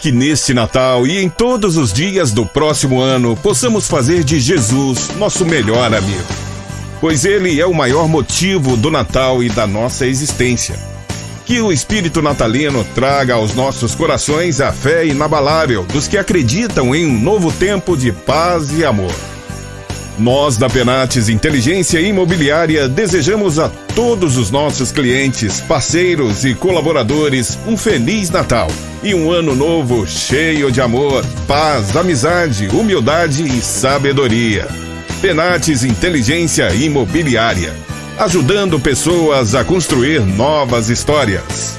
Que neste Natal e em todos os dias do próximo ano possamos fazer de Jesus nosso melhor amigo. Pois ele é o maior motivo do Natal e da nossa existência. Que o espírito natalino traga aos nossos corações a fé inabalável dos que acreditam em um novo tempo de paz e amor. Nós da Penates Inteligência Imobiliária desejamos a todos os nossos clientes, parceiros e colaboradores um feliz Natal e um ano novo cheio de amor, paz, amizade, humildade e sabedoria. Penates Inteligência Imobiliária, ajudando pessoas a construir novas histórias.